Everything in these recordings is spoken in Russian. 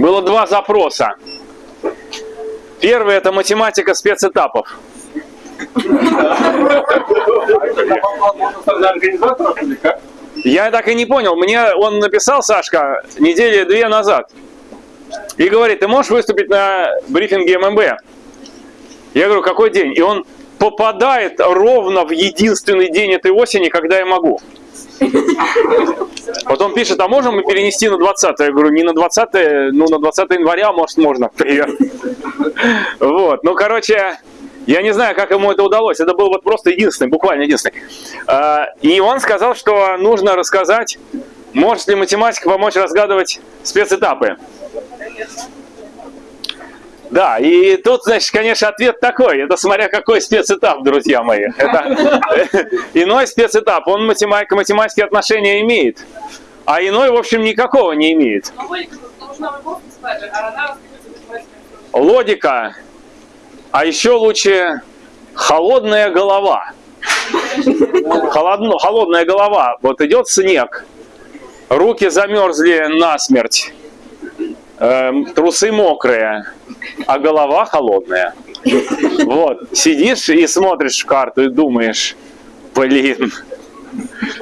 было два запроса. Первый это математика спецэтапов. Я так и не понял. Мне он написал, Сашка, недели две назад. И говорит, ты можешь выступить на брифинге ММБ? Я говорю, какой день? И он попадает ровно в единственный день этой осени, когда я могу. Потом пишет, а можем мы перенести на 20 Я говорю, не на 20 ну на 20 января, может, можно. Привет. Вот, ну, короче, я не знаю, как ему это удалось. Это был вот просто единственный, буквально единственный. А, и он сказал, что нужно рассказать, может ли математика помочь разгадывать спецэтапы. Да, и тут, значит, конечно, ответ такой. Это смотря какой спецэтап, друзья мои. Это иной спецэтап, он математика, математические отношения имеет. А иной, в общем, никакого не имеет. Логика. А еще лучше холодная голова. Холодно, холодная голова. Вот идет снег, руки замерзли насмерть, э, трусы мокрые, а голова холодная. Вот, сидишь и смотришь в карту и думаешь, блин,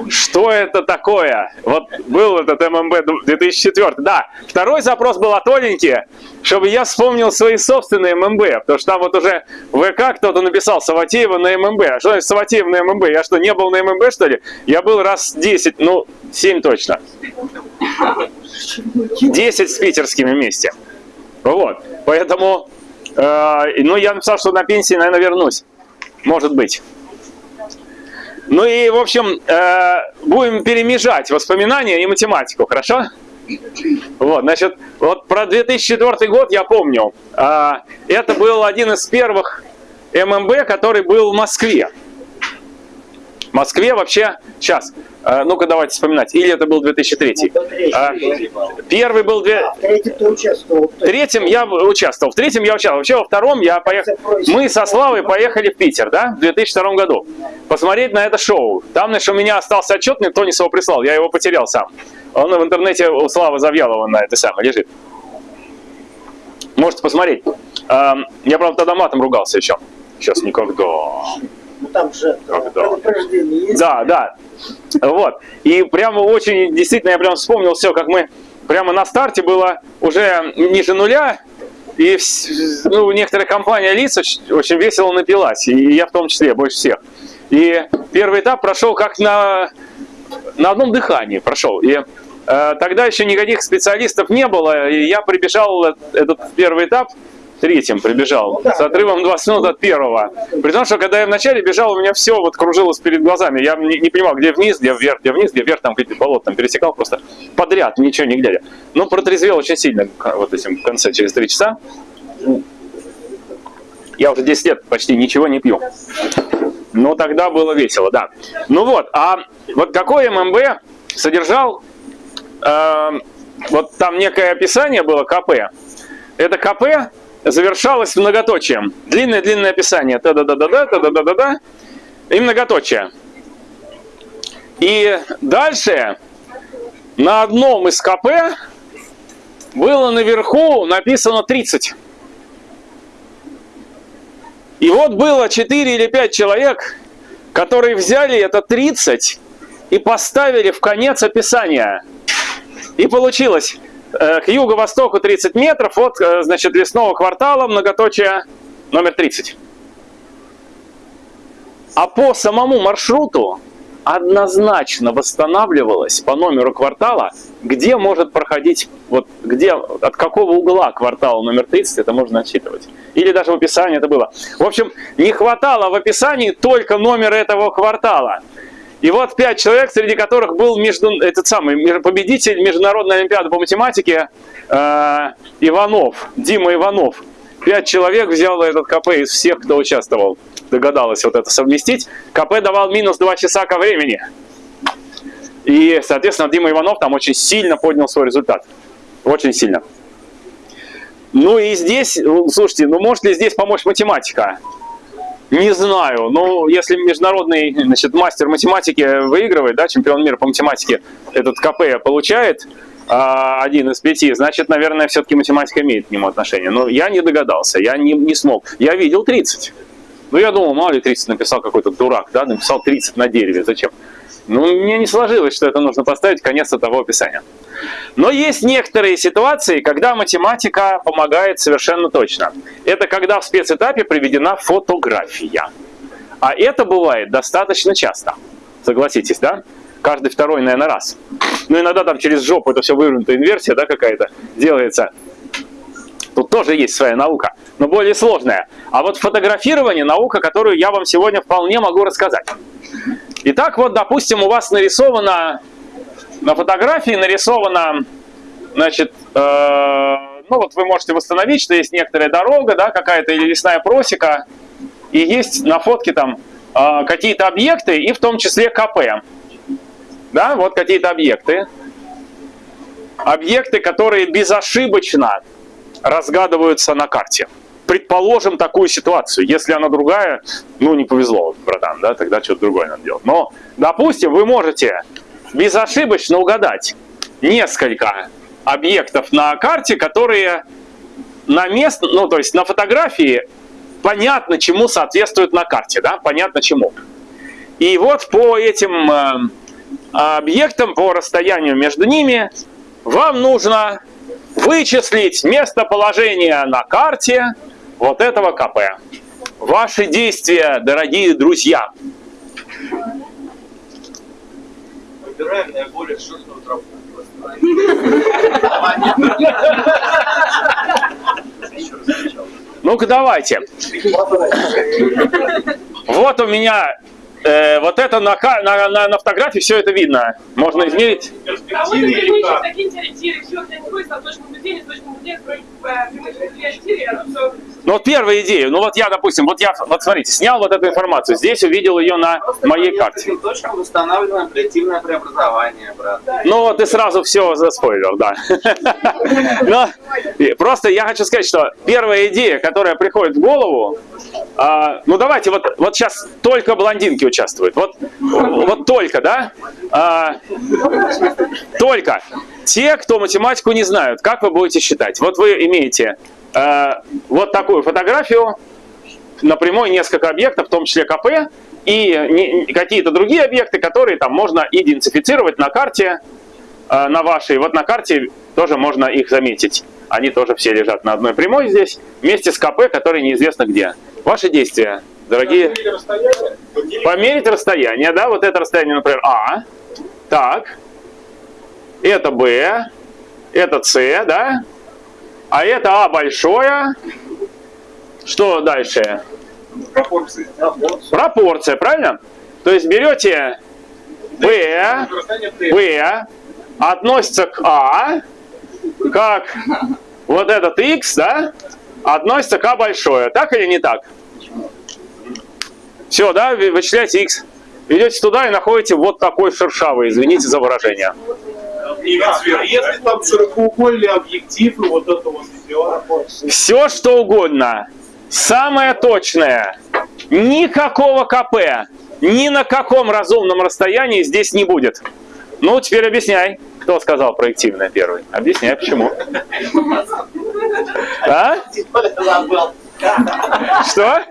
что это такое? Вот был этот ММБ 2004. Да, второй запрос был от Оленьки, чтобы я вспомнил свои собственные ММБ. Потому что там вот уже ВК кто-то написал Саватеева на ММБ. А что значит Саватеев на ММБ? Я что, не был на ММБ, что ли? Я был раз 10, ну, 7 точно. 10 с питерскими вместе. Вот. Поэтому, э, ну, я написал, что на пенсии, наверное, вернусь. Может быть. Ну и, в общем, э, будем перемежать воспоминания и математику, хорошо? Вот, значит, вот про 2004 год я помню. Э, это был один из первых ММБ, который был в Москве. В Москве вообще, сейчас, а, Ну-ка, давайте вспоминать. Или это был 2003? А, первый был... Две... А, в третьем ты участвовал. В третьем я участвовал. В третьем я участвовал. Вообще во втором я поехал... Мы со Славой поехали в Питер, да, в 2002 году. Посмотреть на это шоу. Там, значит, у меня остался отчет, мне Тони его прислал. Я его потерял сам. Он в интернете у Славы Завьялова на это самое лежит. Можете посмотреть. Я, правда, тогда матом ругался еще. Сейчас никогда. Ну там же Когда? Да, да. Вот. И прямо очень, действительно, я прям вспомнил все, как мы прямо на старте было уже ниже нуля, и ну, некоторая компания лиц очень, очень весело напилась, и я в том числе, больше всех. И первый этап прошел как на, на одном дыхании прошел. И э, тогда еще никаких специалистов не было, и я прибежал этот первый этап, третьим прибежал, ну, с отрывом 20 минут от первого. При том, что когда я вначале бежал, у меня все вот кружилось перед глазами. Я не, не понимал, где вниз, где вверх, где вниз, где вверх, там какие-то болота там пересекал просто подряд, ничего не глядя. Но протрезвел очень сильно вот этим в конце, через три часа. Я уже 10 лет почти ничего не пью. Но тогда было весело, да. Ну вот, а вот какой ММБ содержал, э, вот там некое описание было КП. Это КП завершалось многоточием. Длинное-длинное описание. Та-да-да-да-да, та-да-да-да-да. И многоточие. И дальше на одном из КП было наверху написано 30. И вот было 4 или 5 человек, которые взяли это 30 и поставили в конец описания. И получилось к юго-востоку 30 метров от э, значит, лесного квартала, многоточие номер 30. А по самому маршруту однозначно восстанавливалось по номеру квартала, где может проходить, вот где, от какого угла квартала номер 30 это можно отсчитывать. Или даже в описании это было. В общем, не хватало в описании только номера этого квартала. И вот пять человек, среди которых был между, этот самый победитель Международной Олимпиады по математике э, Иванов, Дима Иванов. Пять человек взял этот КП из всех, кто участвовал. Догадалась вот это совместить. КП давал минус 2 часа ко времени. И, соответственно, Дима Иванов там очень сильно поднял свой результат. Очень сильно. Ну и здесь, слушайте, ну может ли здесь помочь математика? Не знаю, но если международный значит, мастер математики выигрывает, да, чемпион мира по математике этот КП получает, а, один из пяти, значит, наверное, все-таки математика имеет к нему отношение. Но я не догадался, я не, не смог. Я видел 30. Ну, я думал, мало ли 30 написал какой-то дурак, да, написал 30 на дереве, зачем? Ну, мне не сложилось, что это нужно поставить конец того описания. Но есть некоторые ситуации, когда математика помогает совершенно точно. Это когда в спецэтапе приведена фотография. А это бывает достаточно часто. Согласитесь, да? Каждый второй, наверное, раз. Ну, иногда там через жопу это все вывернутая инверсия, да, какая-то делается. Тут тоже есть своя наука, но более сложная. А вот фотографирование – наука, которую я вам сегодня вполне могу рассказать. Итак, вот, допустим, у вас нарисовано, на фотографии нарисовано, значит, э, ну вот вы можете восстановить, что есть некоторая дорога, да, какая-то или лесная просека, и есть на фотке там э, какие-то объекты, и в том числе КП. Да, вот какие-то объекты. Объекты, которые безошибочно разгадываются на карте. Предположим такую ситуацию. Если она другая, ну не повезло, братан, да, тогда что-то другое надо делать. Но, допустим, вы можете безошибочно угадать несколько объектов на карте, которые на место, ну то есть на фотографии понятно, чему соответствуют на карте, да, понятно чему. И вот по этим э, объектам, по расстоянию между ними, вам нужно вычислить местоположение на карте вот этого КП. Ваши действия, дорогие друзья. Выбираем наиболее широкую тропу. Ну-ка давайте. Вот у меня Э, вот это на, на, на, на фотографии все это видно. Можно измерить. А вот ну вот первая идея. Ну вот я, допустим, вот я, вот смотрите, снял вот эту информацию. Здесь увидел ее на Просто моей карте. точкам устанавливаем коллективное преобразование, брат. Ну вот ты сразу все заспойлер, да. Но просто я хочу сказать, что первая идея, которая приходит в голову, а, ну давайте, вот, вот сейчас только блондинки участвуют. Вот, вот только, да? А, только. Те, кто математику не знают, как вы будете считать? Вот вы имеете а, вот такую фотографию, на прямой несколько объектов, в том числе КП, и какие-то другие объекты, которые там можно идентифицировать на карте, а, на вашей. Вот на карте тоже можно их заметить. Они тоже все лежат на одной прямой здесь, вместе с КП, который неизвестно где. Ваши действия, дорогие... Померить расстояние, да, вот это расстояние, например, А. Так. Это Б. Это С, да. А это А большое. Что дальше? Пропорции. Пропорция, правильно? То есть берете Б, Б, относится к А, как вот этот X, да, относится к А большое. Так или не так? Все, да, вычисляете X. Идете туда и находите вот такой шершавый, извините за выражение. Если там широкоугольный объектив и вот это вот все. Все, что угодно. Самое точное. Никакого КП. Ни на каком разумном расстоянии здесь не будет. Ну, теперь объясняй. Кто сказал проективное первый? Объясняй, почему. А? Что?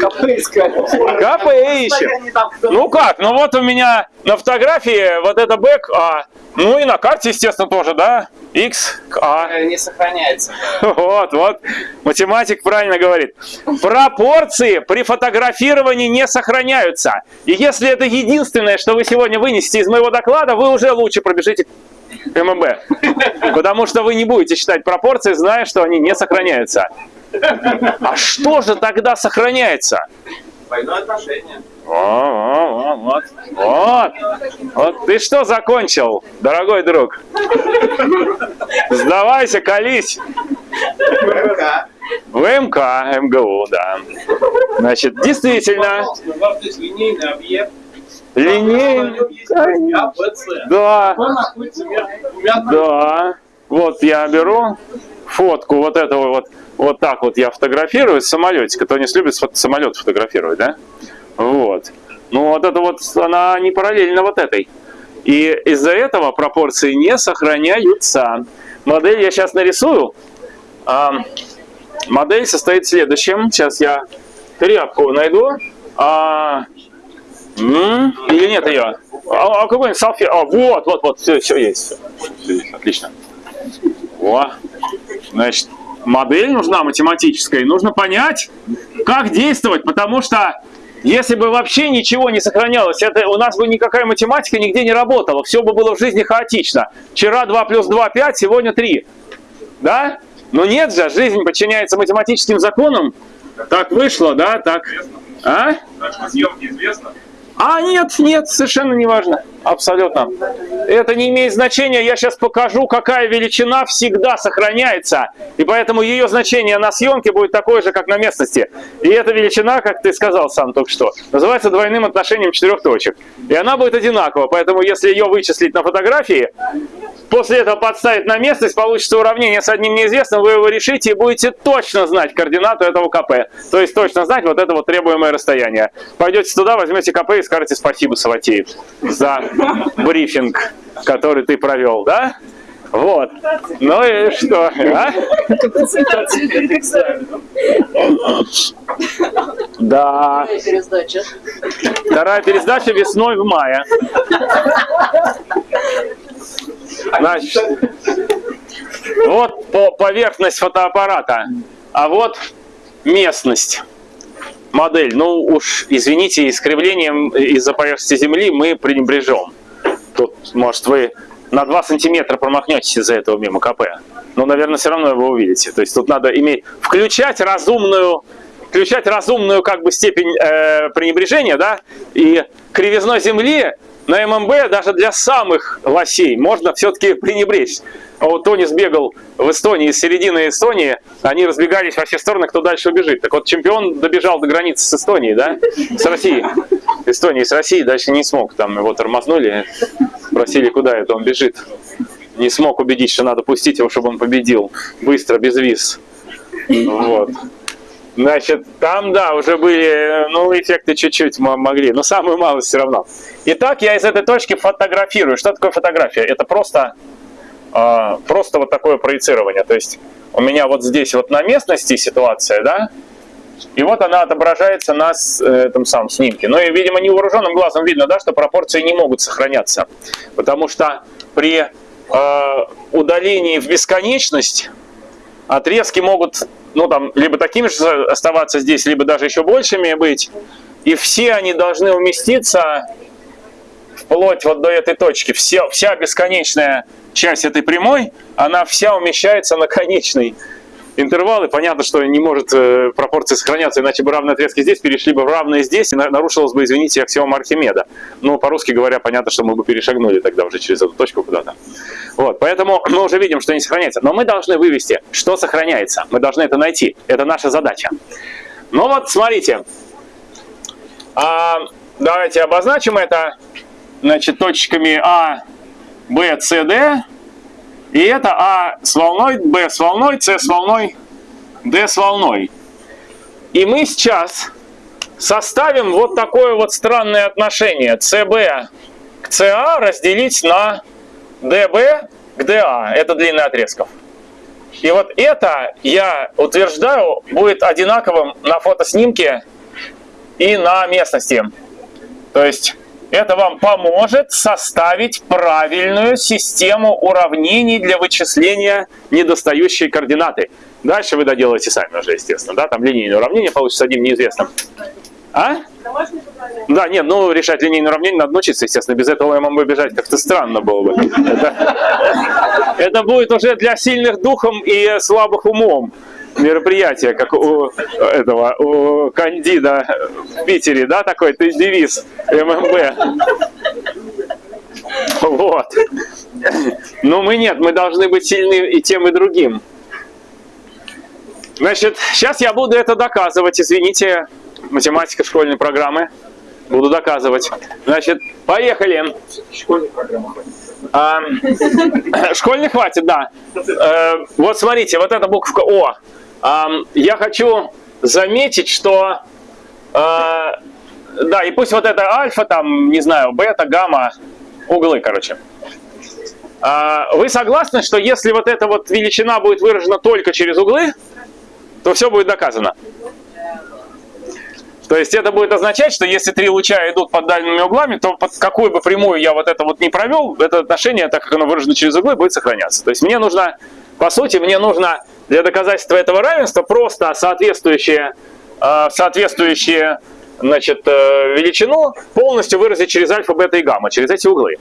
КП искали. КП ищем. Ну как? Ну вот у меня на фотографии вот это бэк А. Ну и на карте, естественно, тоже, да? X А. Э, не сохраняется. Вот, вот. Математик правильно говорит. Пропорции при фотографировании не сохраняются. И если это единственное, что вы сегодня вынесете из моего доклада, вы уже лучше пробежите ММБ. Потому что вы не будете считать пропорции, зная, что они не сохраняются. А что же тогда сохраняется? Двойное отношение. О, о, вот, вот, вот ты что закончил, дорогой друг? Сдавайся, колись. МК. В МК, МГУ, да. Значит, действительно. линейный. Да. Да. Вот я беру фотку вот этого вот, вот так вот я фотографирую с самолетика. Кто не любит самолет фотографировать, да? Вот. Ну вот это вот, она не параллельно вот этой. И из-за этого пропорции не сохраняются. Модель я сейчас нарисую. А, модель состоит в следующем. Сейчас я тряпку найду. А, или нет ее? А, а какой-нибудь салфет? А, вот, вот, вот, все, все есть. Все. Отлично. О, значит, модель нужна математическая, и нужно понять, как действовать, потому что если бы вообще ничего не сохранялось, это у нас бы никакая математика нигде не работала, все бы было в жизни хаотично. Вчера 2 плюс 2 – 5, сегодня 3. Да? Но нет же, жизнь подчиняется математическим законам. Так вышло, да, так. А? Съемки известно. А нет, нет, совершенно не важно. Абсолютно. Это не имеет значения. Я сейчас покажу, какая величина всегда сохраняется. И поэтому ее значение на съемке будет такое же, как на местности. И эта величина, как ты сказал сам только что, называется двойным отношением четырех точек. И она будет одинакова. Поэтому если ее вычислить на фотографии, после этого подставить на местность, получится уравнение с одним неизвестным, вы его решите и будете точно знать координату этого КП. То есть точно знать вот это вот требуемое расстояние. Пойдете туда, возьмете КП и скажете спасибо, Саватеев, за брифинг, который ты провел, да? Вот. Ну и что? А? Да. Вторая пересдача весной в мае. Значит, вот по поверхность фотоаппарата, а вот местность модель. Ну уж, извините, искривлением из-за поверхности Земли мы пренебрежем. Тут, может, вы на 2 сантиметра промахнетесь из-за этого мимо КП. Но, наверное, все равно его увидите. То есть тут надо иметь, включать разумную, включать разумную как бы степень э, пренебрежения, да, и кривизной Земли на ММБ даже для самых лосей можно все-таки пренебречь. А вот Тони сбегал в Эстонии, из середины Эстонии, они разбегались во все стороны, кто дальше убежит. Так вот, чемпион добежал до границы с Эстонией, да, с Россией. Эстонии с Россией дальше не смог, там его тормознули, спросили, куда это он бежит. Не смог убедить, что надо пустить его, чтобы он победил. Быстро, без виз. Вот. Значит, там, да, уже были, ну, эффекты чуть-чуть могли, но самую малость все равно. Итак, я из этой точки фотографирую. Что такое фотография? Это просто, э, просто вот такое проецирование. То есть у меня вот здесь вот на местности ситуация, да, и вот она отображается на этом самом снимке. Ну и, видимо, невооруженным глазом видно, да, что пропорции не могут сохраняться. Потому что при э, удалении в бесконечность отрезки могут ну, там, либо такими же оставаться здесь, либо даже еще большими быть. И все они должны уместиться вплоть вот до этой точки. Все, вся бесконечная часть этой прямой, она вся умещается на конечный интервал, и понятно, что не может э, пропорции сохраняться, иначе бы равные отрезки здесь перешли бы в равные здесь, и нарушилась бы, извините, аксиома Архимеда. Но по-русски говоря, понятно, что мы бы перешагнули тогда уже через эту точку куда-то. Вот, поэтому мы уже видим, что не сохраняется. Но мы должны вывести, что сохраняется. Мы должны это найти. Это наша задача. Ну вот, смотрите. А, давайте обозначим это значит, точками А, Б, С, Д. И это А с волной, Б с волной, С с волной, Д с волной. И мы сейчас составим вот такое вот странное отношение. СБ к СА разделить на ДБ к ДА. Это длина отрезков. И вот это, я утверждаю, будет одинаковым на фотоснимке и на местности. То есть это вам поможет составить правильную систему уравнений для вычисления недостающей координаты. Дальше вы доделаете сами уже, естественно. Да? Там линейное уравнение получится одним неизвестным. А? Да, нет, ну решать линейное уравнение надо научиться, естественно. Без этого ММБ бежать как-то странно было бы. Это будет уже для сильных духом и слабых умом мероприятие, как у этого, у Кандида в Питере, да, такой ты девиз ММБ. Вот. Но мы нет, мы должны быть сильны и тем, и другим. Значит, сейчас я буду это доказывать, извините, математика школьной программы. Буду доказывать. Значит, поехали. Школьной программы а, Школьной хватит, да. Э, вот смотрите, вот эта буковка О я хочу заметить, что э, да, и пусть вот это альфа, там, не знаю, бета, гамма, углы, короче. А, вы согласны, что если вот эта вот величина будет выражена только через углы, то все будет доказано? То есть это будет означать, что если три луча идут под дальними углами, то под какую бы прямую я вот это вот не провел, это отношение, так как оно выражено через углы, будет сохраняться. То есть мне нужно, по сути, мне нужно для доказательства этого равенства просто соответствующее, э, соответствующее значит, э, величину полностью выразить через альфа, бета и гамма, через эти углы.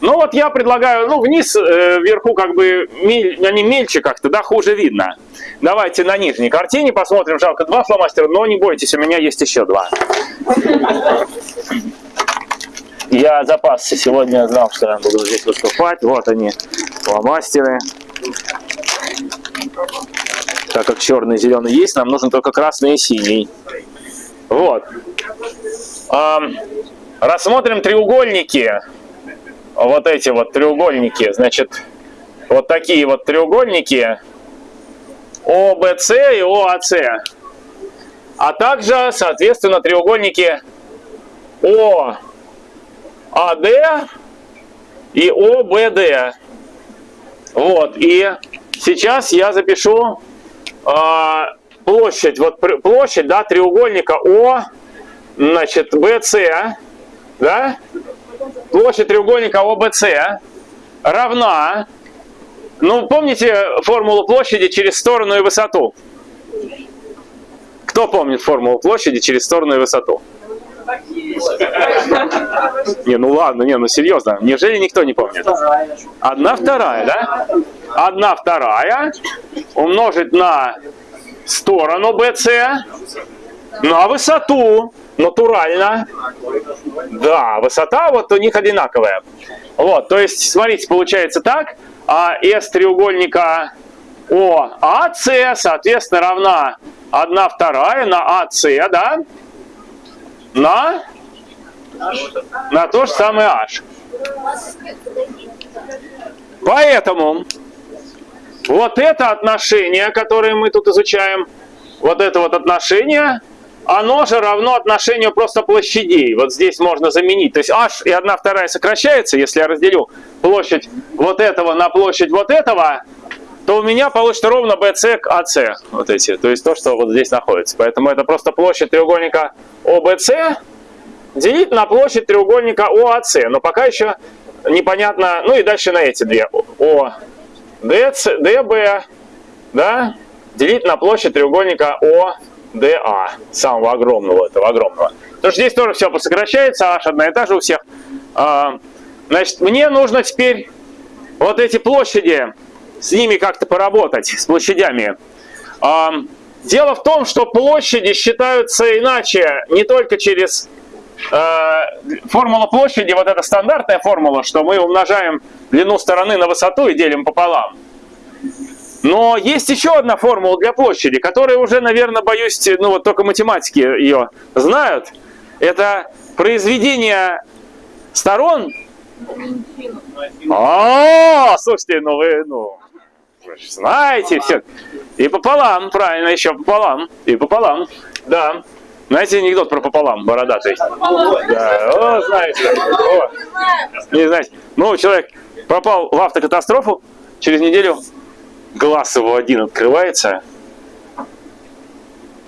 Ну вот я предлагаю, ну вниз, э, вверху как бы, мель, они мельче как-то, да, хуже видно. Давайте на нижней картине посмотрим, жалко два фломастера, но не бойтесь, у меня есть еще два. Я запасся, сегодня знал, что я буду здесь выступать. Вот они, фломастеры. Так как черный и зеленый есть, нам нужен только красный и синий. Вот. Рассмотрим треугольники вот эти вот треугольники, значит, вот такие вот треугольники ОБС и ОАС, а также, соответственно, треугольники ОАД и ОБД. Вот, и сейчас я запишу э, площадь, вот площадь, да, треугольника О, значит, БС, да, площадь треугольника ОБС равна, ну, помните формулу площади через сторону и высоту? Кто помнит формулу площади через сторону и высоту? Не, ну ладно, не, ну серьезно, неужели никто не помнит? Одна вторая, да? Одна вторая умножить на сторону BC, на высоту натурально. Да, высота вот у них одинаковая. Вот, то есть, смотрите, получается так. А S треугольника OAC, соответственно, равна 1 вторая на AC, да? На? На то же самое H. Поэтому вот это отношение, которое мы тут изучаем, вот это вот отношение, оно же равно отношению просто площадей. Вот здесь можно заменить. То есть h и 1 вторая сокращается. Если я разделю площадь вот этого на площадь вот этого, то у меня получится ровно BC к AC. Вот эти. То есть то, что вот здесь находится. Поэтому это просто площадь треугольника OBC делить на площадь треугольника OAC. Но пока еще непонятно. Ну и дальше на эти две. O, DC, DB, да, делить на площадь треугольника DA, самого огромного этого огромного. Потому что здесь тоже все посокращается, H одна и та же у всех. А, значит, мне нужно теперь вот эти площади, с ними как-то поработать, с площадями. А, дело в том, что площади считаются иначе, не только через формула площади, вот эта стандартная формула, что мы умножаем длину стороны на высоту и делим пополам. Но есть еще одна формула для площади, которая уже, наверное, боюсь, ну вот только математики ее знают. Это произведение сторон. А, слушайте, ну вы, ну, знаете все. И пополам, правильно, еще пополам. И пополам, да. Знаете анекдот про пополам, бородатый? Да, о, знаете. О, не знаете. Ну, человек попал в автокатастрофу, через неделю глаз его один открывается,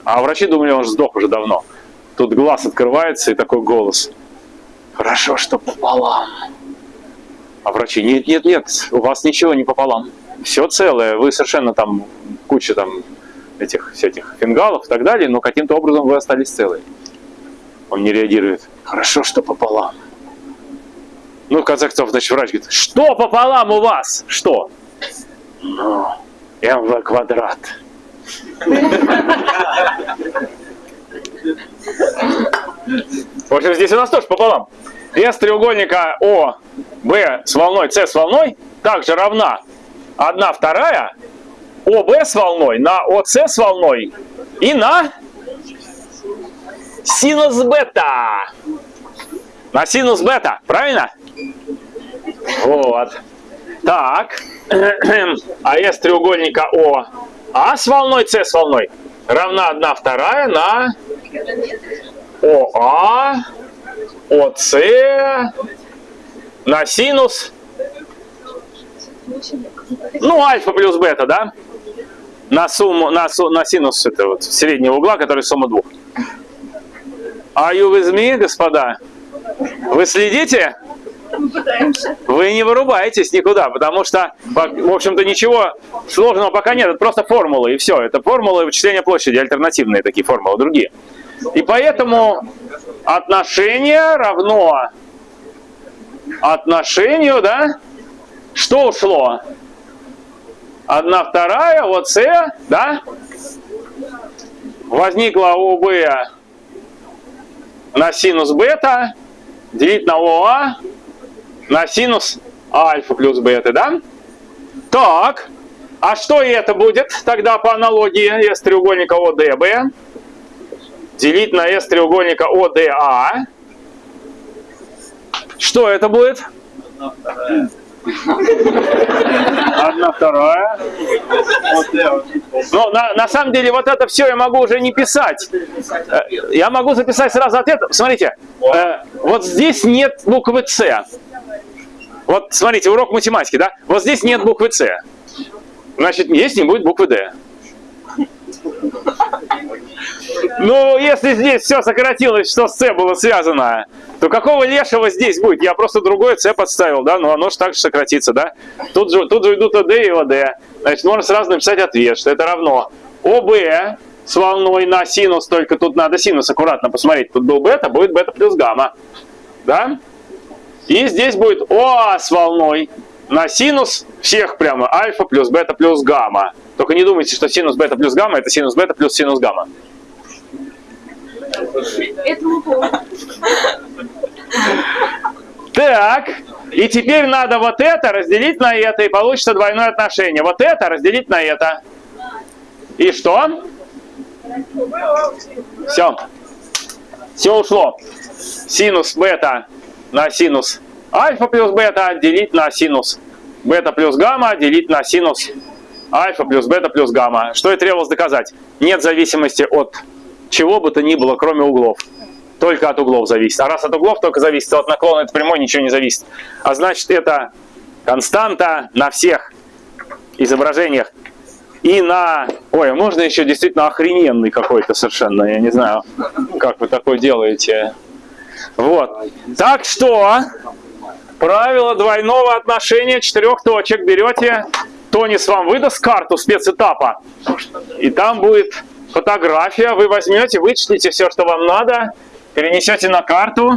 а врачи думали, он сдох уже давно. Тут глаз открывается и такой голос. Хорошо, что пополам. А врачи, нет, нет, нет, у вас ничего не пополам. Все целое, вы совершенно там, куча там этих всяких фингалов и так далее, но каким-то образом вы остались целы. Он не реагирует. Хорошо, что пополам. Ну, в конце концов, значит, врач говорит, что пополам у вас? Что? Ну, МВ квадрат. В общем, здесь у нас тоже пополам. S треугольника О, Б с волной, С с волной также равна 1 вторая ОБ с волной на ОС с волной и на синус бета. На синус бета, правильно? Вот. Так. А с треугольника О А с волной, С с волной равна 1 вторая на ОА, ОС на синус, ну, альфа плюс бета, да? На сумму, на, на синус это вот среднего угла, который сумма двух. Are you with me, господа? Вы следите? Вы не вырубаетесь никуда, потому что, в общем-то, ничего сложного пока нет. Это просто формулы, и все. Это формулы вычисления площади, альтернативные такие формулы, другие. И поэтому отношение равно отношению, да? Что ушло? Одна вторая, вот С, да? Возникла ОБ на синус бета делить на ОА на синус альфа плюс бета, да? Так, а что это будет тогда по аналогии S треугольника ОДБ делить на S треугольника ОДА? Что это будет? Одна вторая. Но на, на самом деле вот это все я могу уже не писать. Э, я могу записать сразу ответ. Смотрите, э, вот здесь нет буквы С. Вот смотрите, урок математики, да? Вот здесь нет буквы С. Значит, есть не будет буквы Д. Ну, если здесь все сократилось, что с С было связано, то какого лешего здесь будет? Я просто другое С подставил, да, но оно же так же сократится, да? Тут же, тут же идут ОД и ОД. Значит, можно сразу написать ответ, что это равно ОБ с волной на синус, только тут надо синус аккуратно посмотреть. Тут был бета, будет бета плюс гамма, да? И здесь будет ОА с волной на синус всех прямо альфа плюс бета плюс гамма. Только не думайте, что синус бета плюс гамма это синус бета плюс синус гамма. Так, и теперь надо вот это разделить на это, и получится двойное отношение. Вот это разделить на это. И что? Все. Все ушло. Синус бета на синус альфа плюс бета делить на синус бета плюс гамма делить на синус альфа плюс бета плюс гамма. Что и требовалось доказать? Нет зависимости от чего бы то ни было, кроме углов. Только от углов зависит. А раз от углов только зависит, то от наклона этой прямой ничего не зависит. А значит, это константа на всех изображениях. И на... Ой, можно еще действительно охрененный какой-то совершенно. Я не знаю, как вы такое делаете. Вот. Так что, правило двойного отношения четырех точек. Берете, Тонис вам выдаст карту спецэтапа. И там будет фотография, вы возьмете, вычислите все, что вам надо, перенесете на карту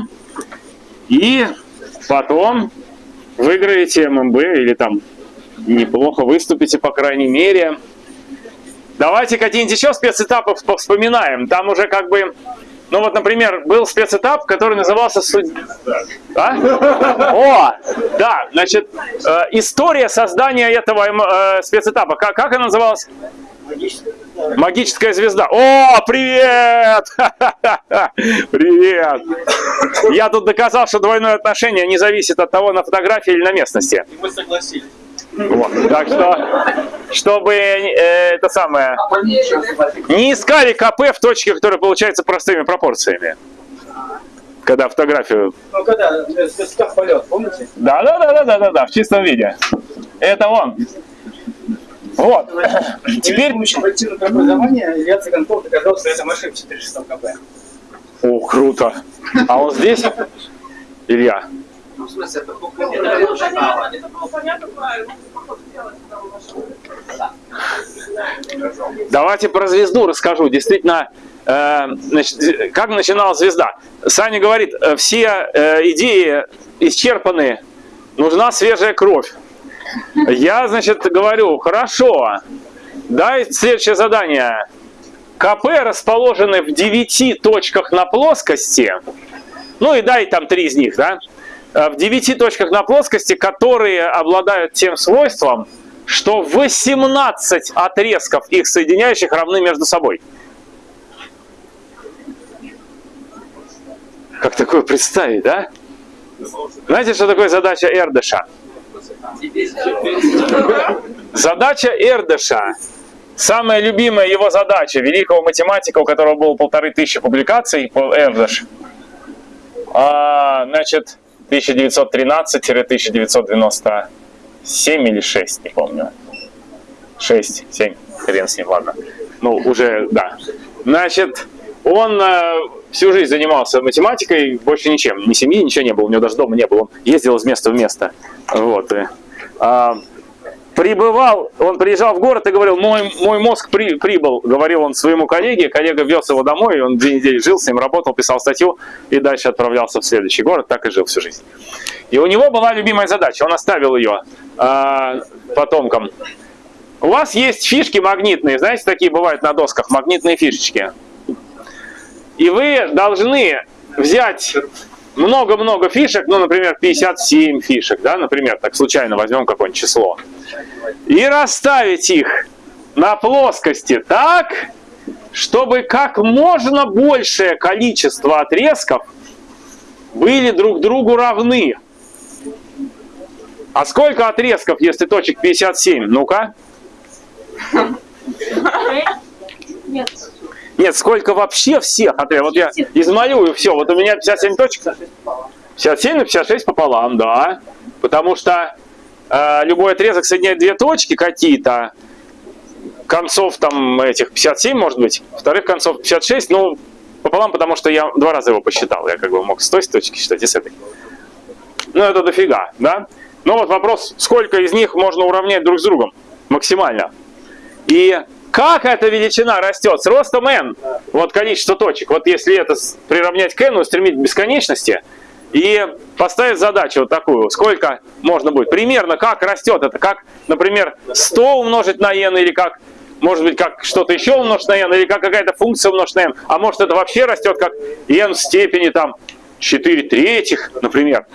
и потом выиграете ММБ или там неплохо выступите, по крайней мере. Давайте какие-нибудь еще спецэтапы вспоминаем. Там уже как бы, ну вот, например, был спецэтап, который назывался суд... А? О, да, значит, э, история создания этого э, спецэтапа. Как, как она называлась? Звезда. О, привет! Привет! Я тут доказал, что двойное отношение не зависит от того, на фотографии или на местности. И мы согласились. Вот. Так что, чтобы э, это самое, не искали КП в точке, которая получается простыми пропорциями. Когда фотографию... Ну, когда э, полет, помните? Да, да, да, да, да, да, да, в чистом виде. Это он. Вот. Теперь... Проективное образование Илья Цыганков доказал, что это машина 400 КП. О, круто. А он здесь? Илья? Ну, в смысле, это Давайте про звезду расскажу. Действительно, э, значит, как начиналась звезда? Саня говорит, э, все э, идеи исчерпаны, нужна свежая кровь. Я, значит, говорю, хорошо, дай следующее задание. КП расположены в 9 точках на плоскости, ну и дай там три из них, да, э, в 9 точках на плоскости, которые обладают тем свойством, что 18 отрезков их соединяющих равны между собой. Как такое представить, да? Знаете, что такое задача Эрдыша? Задача Эрдыша, самая любимая его задача, великого математика, у которого было полторы тысячи публикаций по Эрдыш, а, значит, 1913-1997 или 6, не помню. 6, 7, хрен с ним, ладно. Ну, уже, да. Значит, он э, всю жизнь занимался математикой, больше ничем. Ни семьи, ничего не было, у него даже дома не было. Он ездил из места в место. Вот. И, а, прибывал, он приезжал в город и говорил, мой, мой мозг при, прибыл, говорил он своему коллеге, коллега вез его домой, он две недели жил с ним, работал, писал статью и дальше отправлялся в следующий город, так и жил всю жизнь. И у него была любимая задача, он оставил ее э, потомкам. У вас есть фишки магнитные, знаете, такие бывают на досках, магнитные фишечки. И вы должны взять много-много фишек, ну, например, 57 фишек, да, например, так случайно возьмем какое-нибудь число, и расставить их на плоскости так, чтобы как можно большее количество отрезков были друг другу равны. А сколько отрезков, если точек 57? Ну-ка. Нет. Нет, сколько вообще всех отрезков? Вот я измалюю все. Вот у меня 57 точек. 57 на 56 пополам, да. Потому что э, любой отрезок соединяет две точки какие-то. Концов там этих 57, может быть. Вторых концов 56. Ну, пополам, потому что я два раза его посчитал. Я как бы мог с той точки считать и с этой. Ну, это дофига, да? Но вот вопрос, сколько из них можно уравнять друг с другом максимально. И как эта величина растет? С ростом n. Вот количество точек. Вот если это приравнять к n, устремить к бесконечности и поставить задачу вот такую. Сколько можно будет? Примерно как растет это? Как, например, 100 умножить на n или как может быть, как что-то еще умножить на n, или как какая-то функция умножить на n, а может это вообще растет как n в степени там 4 третьих, например.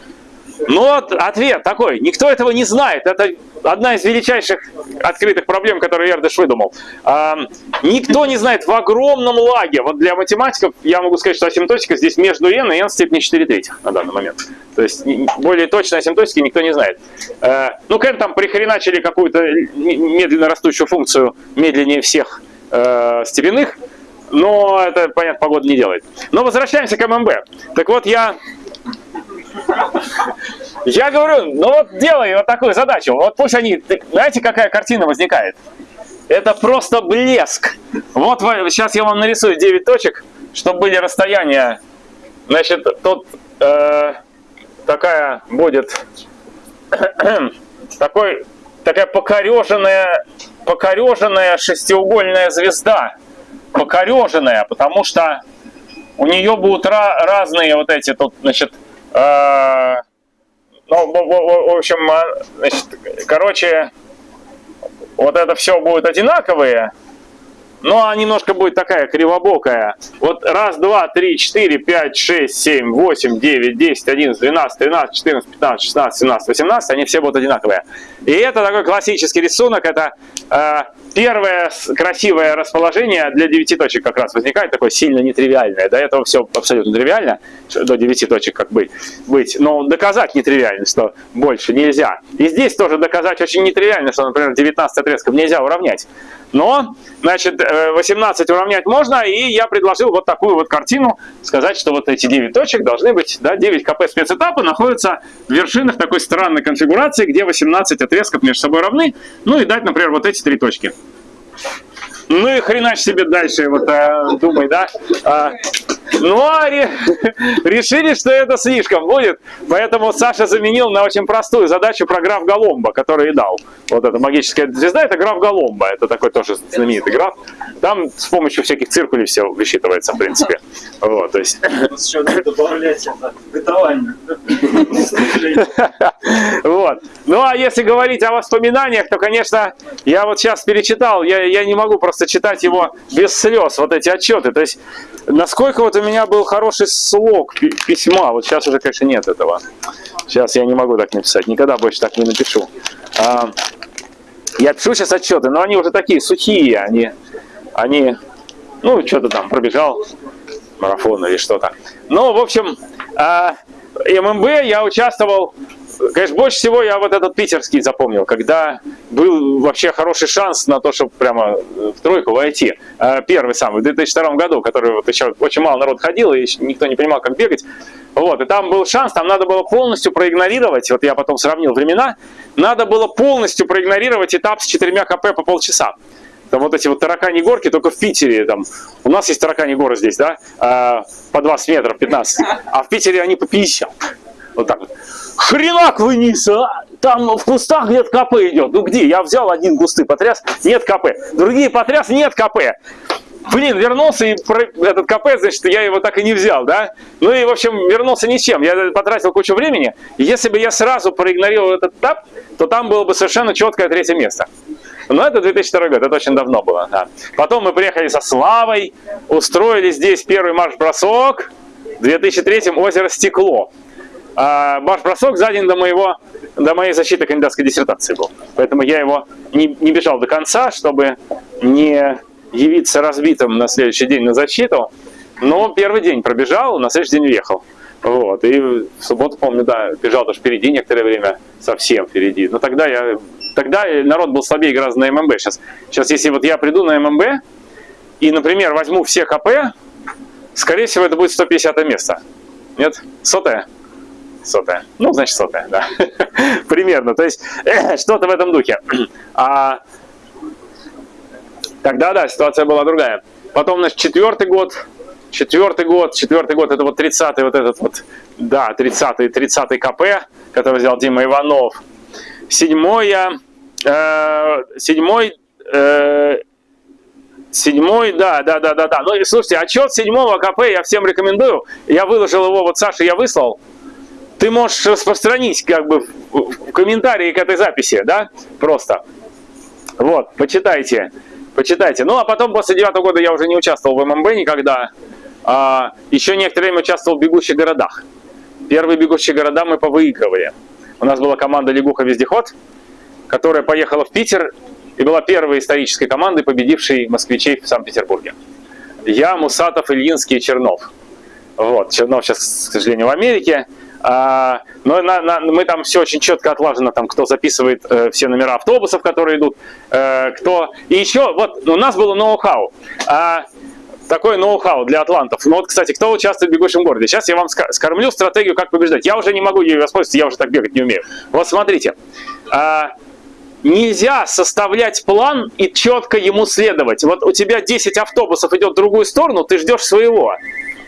Ну вот ответ такой, никто этого не знает. Это одна из величайших открытых проблем, которые Эрдыш выдумал. А, никто не знает в огромном лаге. Вот для математиков я могу сказать, что асимптотика здесь между n и n в степени 4 третьих на данный момент. То есть более точной асимптотики никто не знает. А, ну, к там прихреначили какую-то медленно растущую функцию медленнее всех э, степенных, но это, понятно, погода не делает. Но возвращаемся к ММБ. Так вот, я я говорю, ну вот делай вот такую задачу. Вот пусть они... Знаете, какая картина возникает? Это просто блеск. Вот сейчас я вам нарисую 9 точек, чтобы были расстояния. Значит, тут э, такая будет... такой, такая покореженная, покореженная шестиугольная звезда. Покореженная, потому что у нее будут разные вот эти тут, значит, ну, в, общем, а, значит, короче, вот это все будет одинаковые, но немножко будет такая кривобокая. Вот раз, два, три, четыре, пять, шесть, семь, восемь, девять, десять, одиннадцать, двенадцать, тринадцать, четырнадцать, пятнадцать, шестнадцать, семнадцать, восемнадцать, они все будут одинаковые. И это такой классический рисунок, это э, первое красивое расположение для 9 точек как раз возникает, такое сильно нетривиальное. До этого все абсолютно тривиально, до 9 точек как бы быть. Но доказать нетривиально, что больше нельзя. И здесь тоже доказать очень нетривиально, что, например, 19 отрезков нельзя уравнять. Но, значит, 18 э, уравнять можно, и я предложил вот такую вот картину, сказать, что вот эти 9 точек должны быть, да, 9 КП спецэтапа находятся в вершинах такой странной конфигурации, где 18 отрезков между собой равны, ну и дать, например, вот эти три точки. Ну и хренач себе дальше, вот а, думай, да. А, ну ре, решили, что это слишком будет, поэтому Саша заменил на очень простую задачу про граф Голомба, который и дал. Вот эта магическая звезда, это граф Голомба, это такой тоже знаменитый граф. Там с помощью всяких циркулей все высчитывается, в принципе. Вот, то есть... Еще добавлять это, бытование. Вот. Ну а если говорить о воспоминаниях, то, конечно, я вот сейчас перечитал, я, я не могу просто читать его без слез, вот эти отчеты. То есть, насколько вот у меня был хороший слог письма, вот сейчас уже, конечно, нет этого. Сейчас я не могу так написать, никогда больше так не напишу. А, я пишу сейчас отчеты, но они уже такие сухие, они, они ну, что-то там пробежал, марафон или что-то. Ну, в общем, а, ММБ я участвовал Конечно, больше всего я вот этот питерский запомнил, когда был вообще хороший шанс на то, чтобы прямо в тройку войти. А, первый самый, в 2002 году, который вот еще очень мало народ ходил, и никто не понимал, как бегать. Вот, и там был шанс, там надо было полностью проигнорировать, вот я потом сравнил времена, надо было полностью проигнорировать этап с четырьмя КП по полчаса. Там вот эти вот таракани горки, только в Питере, там, у нас есть таракани горы здесь, да, а, по 20 метров, 15, а в Питере они по 50. Вот так. Хренак вниз, а! Там в кустах где-то КП идет. Ну где? Я взял один кусты потряс, нет КП. Другие потряс, нет КП. Блин, вернулся и этот КП, значит, я его так и не взял, да? Ну и, в общем, вернулся ничем. Я потратил кучу времени. Если бы я сразу проигнорировал этот этап, то там было бы совершенно четкое третье место. Но это 2002 год, это очень давно было. Да. Потом мы приехали со Славой, устроили здесь первый марш-бросок. В 2003 озеро Стекло. А марш-бросок за день до, моего, до моей защиты кандидатской диссертации был. Поэтому я его не, не бежал до конца, чтобы не явиться разбитым на следующий день на защиту. Но первый день пробежал, на следующий день уехал. Вот. И в субботу, помню, да, бежал даже впереди некоторое время, совсем впереди. Но тогда я тогда народ был слабее гораздо на ММБ. Сейчас, сейчас если вот я приду на ММБ и, например, возьму все КП, скорее всего, это будет 150 место. Нет? Сотое? Сотое. Ну, значит, сотое, да. Примерно. То есть, э, что-то в этом духе. А тогда, да, ситуация была другая. Потом, значит, четвертый год, четвертый год, четвертый год, это вот 30-й вот этот вот, да, 30-й, 30-й КП, который взял Дима Иванов. Седьмой Э, седьмой, э, седьмой, да, да, да, да, да. Ну слушайте, отчет седьмого КП я всем рекомендую. Я выложил его, вот Саша я выслал. Ты можешь распространить как бы в комментарии к этой записи, да, просто. Вот, почитайте, почитайте. Ну, а потом после девятого года я уже не участвовал в ММБ никогда. А, еще некоторое время участвовал в «Бегущих городах». Первые «Бегущие города» мы повыигрывали. У нас была команда «Лягуха-вездеход», которая поехала в Питер и была первой исторической командой, победившей москвичей в Санкт-Петербурге. Я, Мусатов, Ильинский и Чернов. Вот, Чернов сейчас, к сожалению, в Америке. А, но на, на, мы там все очень четко отлажено, там, кто записывает э, все номера автобусов, которые идут, э, кто... И еще, вот, у нас было ноу-хау. А, такой ноу-хау для атлантов. Ну вот, кстати, кто участвует в бегущем городе? Сейчас я вам скормлю стратегию, как побеждать. Я уже не могу ее воспользоваться, я уже так бегать не умею. Вот смотрите. А, Нельзя составлять план и четко ему следовать. Вот у тебя 10 автобусов идет в другую сторону, ты ждешь своего.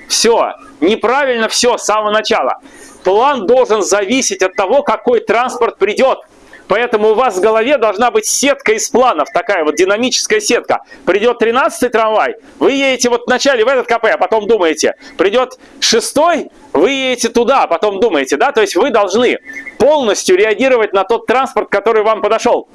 Все. Неправильно все с самого начала. План должен зависеть от того, какой транспорт придет. Поэтому у вас в голове должна быть сетка из планов, такая вот динамическая сетка. Придет 13-й трамвай, вы едете вот вначале в этот КП, а потом думаете. Придет 6-й, вы едете туда, а потом думаете, да? То есть вы должны полностью реагировать на тот транспорт, который вам подошел.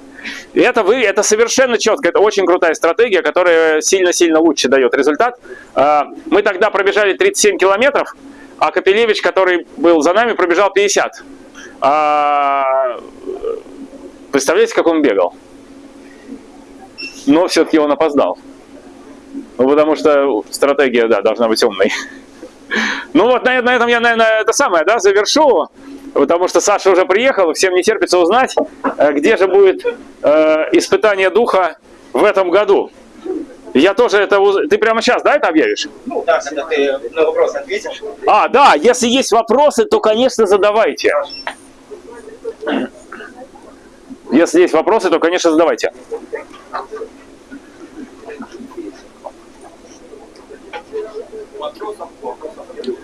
Это, вы, это совершенно четко, это очень крутая стратегия, которая сильно-сильно лучше дает результат. А, мы тогда пробежали 37 километров, а Капелевич, который был за нами, пробежал 50. Представляете, как он бегал? Но все-таки он опоздал. Ну, потому что стратегия, да, должна быть умной. Ну вот на, на этом я, наверное, это самое, да, завершу. Потому что Саша уже приехал, всем не терпится узнать, э, где же будет э, испытание духа в этом году. Я тоже это... Ты прямо сейчас, да, это объявишь? Ну да, когда ты на вопрос ответишь. А, да, если есть вопросы, то, конечно, задавайте. Если есть вопросы, то, конечно, задавайте.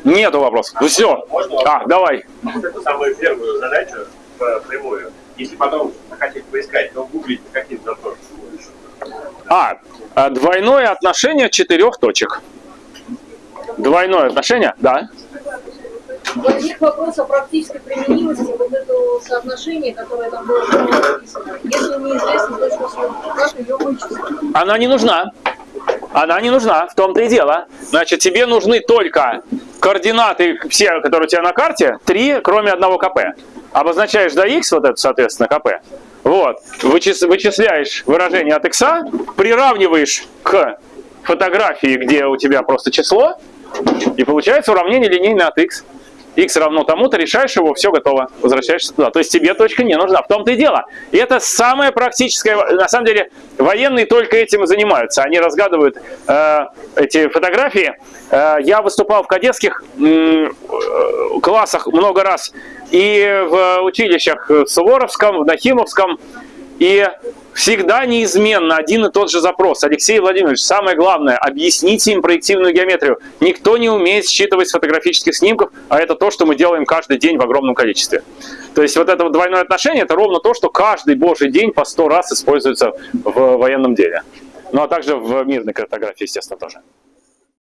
Нету вопросов. Ну все. А, давай. Самую первую задачу прямую. Если потом хотите поискать, то гуглить какие запросы. А, двойное отношение четырех точек. Двойное отношение, да. Возник вопрос о практической применимости вот этого соотношения, которое там было написано. Если неизвестно точно, как ее вычислить? Она не нужна. Она не нужна, в том-то и дело. Значит, тебе нужны только координаты, все, которые у тебя на карте, три, кроме одного КП. Обозначаешь до x, вот это, соответственно, КП. Вот. Вычис, вычисляешь выражение от x, приравниваешь к фотографии, где у тебя просто число, и получается уравнение линейное от x. x равно тому-то, решаешь его, все готово, возвращаешься туда. То есть тебе точка не нужна. В том-то и дело. И это самое практическое. На самом деле, военные только этим и занимаются. Они разгадывают э, эти фотографии. Э, я выступал в кадетских э, классах много раз. И в училищах в Суворовском, в Нахимовском. И всегда неизменно один и тот же запрос. Алексей Владимирович, самое главное, объясните им проективную геометрию. Никто не умеет считывать с фотографических снимков, а это то, что мы делаем каждый день в огромном количестве. То есть вот это вот двойное отношение, это ровно то, что каждый божий день по сто раз используется в военном деле. Ну а также в мирной картографии, естественно, тоже.